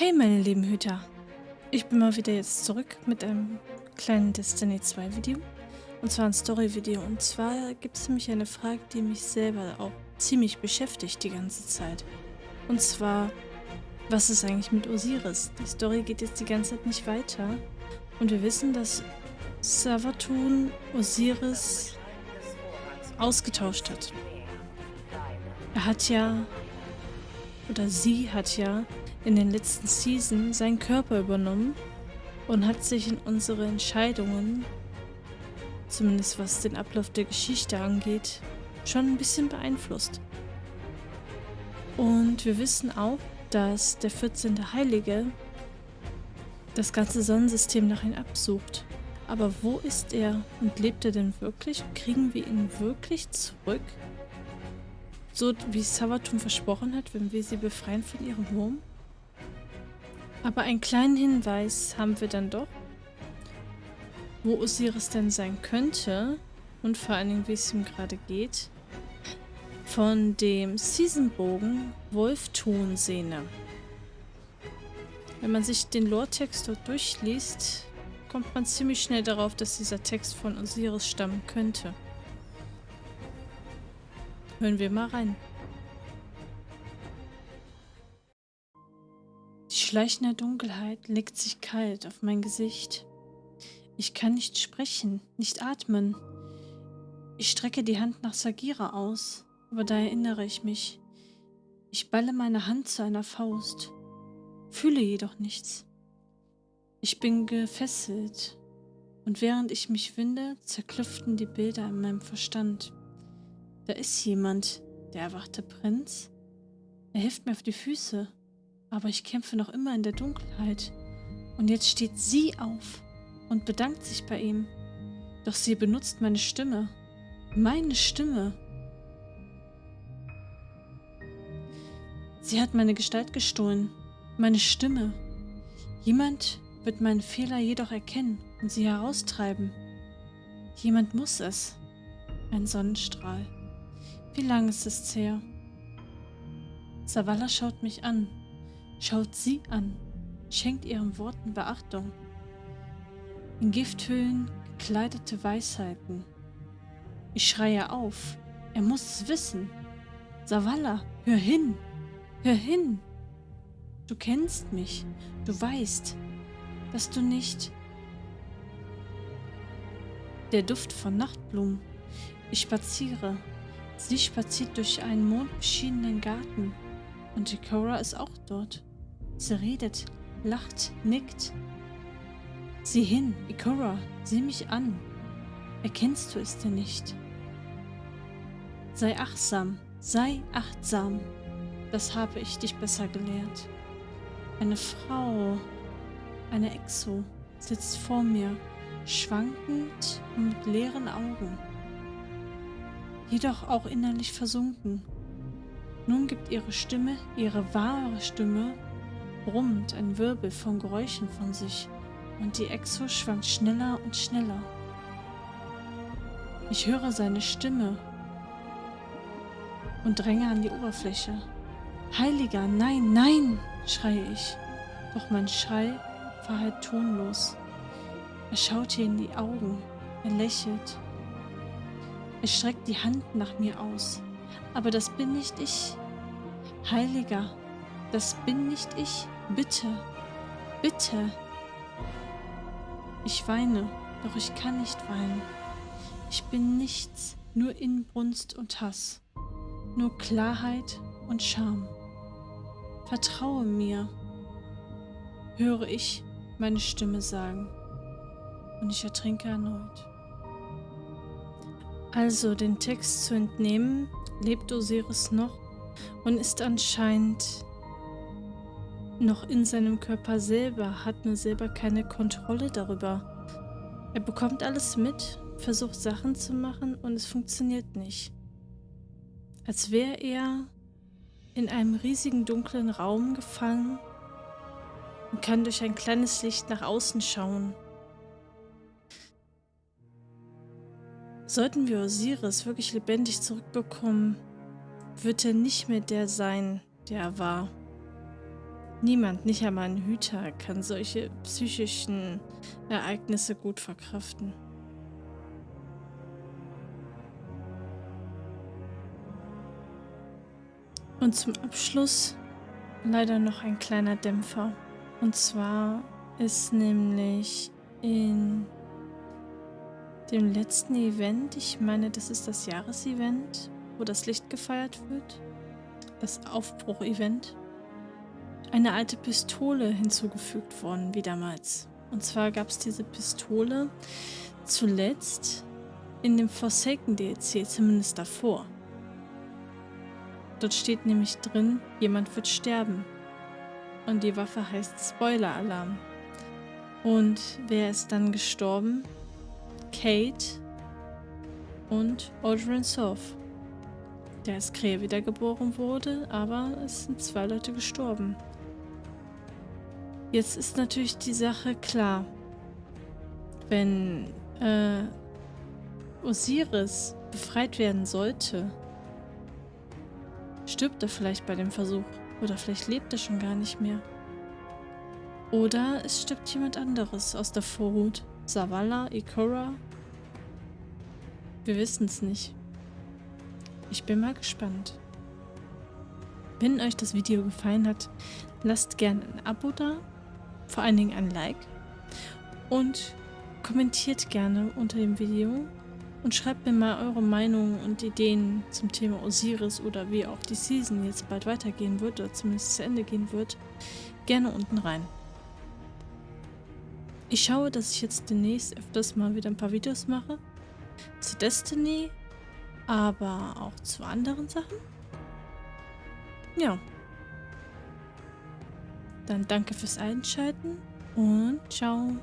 Hey meine lieben Hüter, ich bin mal wieder jetzt zurück mit einem kleinen Destiny 2 Video. Und zwar ein Story Video und zwar gibt es nämlich eine Frage, die mich selber auch ziemlich beschäftigt die ganze Zeit. Und zwar, was ist eigentlich mit Osiris? Die Story geht jetzt die ganze Zeit nicht weiter. Und wir wissen, dass Savatun Osiris ausgetauscht hat. Er hat ja, oder sie hat ja in den letzten Season seinen Körper übernommen und hat sich in unsere Entscheidungen, zumindest was den Ablauf der Geschichte angeht, schon ein bisschen beeinflusst. Und wir wissen auch, dass der 14. Heilige das ganze Sonnensystem nach ihm absucht. Aber wo ist er und lebt er denn wirklich? Kriegen wir ihn wirklich zurück? So wie Savatum versprochen hat, wenn wir sie befreien von ihrem Wurm? Aber einen kleinen Hinweis haben wir dann doch, wo Osiris denn sein könnte und vor allen Dingen, wie es ihm gerade geht, von dem Seasonbogen Wolftonsehne. Wenn man sich den Lore-Text dort durchliest, kommt man ziemlich schnell darauf, dass dieser Text von Osiris stammen könnte. Hören wir mal rein. Die schleichende Dunkelheit legt sich kalt auf mein Gesicht. Ich kann nicht sprechen, nicht atmen. Ich strecke die Hand nach Sagira aus, aber da erinnere ich mich. Ich balle meine Hand zu einer Faust, fühle jedoch nichts. Ich bin gefesselt und während ich mich winde, zerklüften die Bilder in meinem Verstand. Da ist jemand, der erwachte Prinz. Er hilft mir auf die Füße, aber ich kämpfe noch immer in der Dunkelheit. Und jetzt steht sie auf und bedankt sich bei ihm. Doch sie benutzt meine Stimme. Meine Stimme. Sie hat meine Gestalt gestohlen. Meine Stimme. Jemand, wird meinen Fehler jedoch erkennen und sie heraustreiben. Jemand muss es. Ein Sonnenstrahl. Wie lang ist es her? Savala schaut mich an, schaut sie an, schenkt ihren Worten Beachtung. In Gifthüllen gekleidete Weisheiten. Ich schreie auf, er muss es wissen. Savala, hör hin, hör hin. Du kennst mich, du weißt, dass du nicht... Der Duft von Nachtblumen. Ich spaziere. Sie spaziert durch einen mondbeschienenen Garten. Und Ikora ist auch dort. Sie redet, lacht, nickt. Sieh hin, Ikora, sieh mich an. Erkennst du es denn nicht? Sei achtsam, sei achtsam. Das habe ich dich besser gelehrt. Eine Frau, eine Exo sitzt vor mir, schwankend und mit leeren Augen, jedoch auch innerlich versunken. Nun gibt ihre Stimme, ihre wahre Stimme, brummt ein Wirbel von Geräuschen von sich und die Exo schwankt schneller und schneller. Ich höre seine Stimme und dränge an die Oberfläche. Heiliger, nein, nein, schreie ich. Doch mein Schrei war halt tonlos. Er schaute in die Augen, er lächelt. Er streckt die Hand nach mir aus. Aber das bin nicht ich. Heiliger, das bin nicht ich. Bitte, bitte. Ich weine, doch ich kann nicht weinen. Ich bin nichts, nur Inbrunst und Hass. Nur Klarheit und Scham. Vertraue mir, höre ich meine Stimme sagen. Und ich ertrinke erneut. Also den Text zu entnehmen, lebt Osiris noch und ist anscheinend noch in seinem Körper selber, hat nur selber keine Kontrolle darüber. Er bekommt alles mit, versucht Sachen zu machen und es funktioniert nicht. Als wäre er in einem riesigen dunklen Raum gefangen und kann durch ein kleines Licht nach außen schauen. Sollten wir Osiris wirklich lebendig zurückbekommen, wird er nicht mehr der sein, der er war. Niemand, nicht einmal ein Hüter, kann solche psychischen Ereignisse gut verkraften. Und zum Abschluss leider noch ein kleiner Dämpfer. Und zwar ist nämlich in dem letzten Event, ich meine, das ist das Jahresevent, wo das Licht gefeiert wird, das Aufbruch-Event, eine alte Pistole hinzugefügt worden, wie damals. Und zwar gab es diese Pistole zuletzt in dem Forsaken DLC, zumindest davor. Dort steht nämlich drin, jemand wird sterben. Und die Waffe heißt Spoiler-Alarm. Und wer ist dann gestorben? Kate und Audrey Soph. Der als Krähe wiedergeboren wurde, aber es sind zwei Leute gestorben. Jetzt ist natürlich die Sache klar. Wenn äh, Osiris befreit werden sollte, stirbt er vielleicht bei dem Versuch. Oder vielleicht lebt er schon gar nicht mehr. Oder es stirbt jemand anderes aus der Vorhut. Zavala, Ikora. Wir wissen es nicht. Ich bin mal gespannt. Wenn euch das Video gefallen hat, lasst gerne ein Abo da, vor allen Dingen ein Like und kommentiert gerne unter dem Video und schreibt mir mal eure Meinung und Ideen zum Thema Osiris oder wie auch die Season jetzt bald weitergehen wird oder zumindest zu Ende gehen wird, gerne unten rein. Ich schaue, dass ich jetzt demnächst öfters mal wieder ein paar Videos mache. Zu Destiny, aber auch zu anderen Sachen. Ja. Dann danke fürs Einschalten und ciao.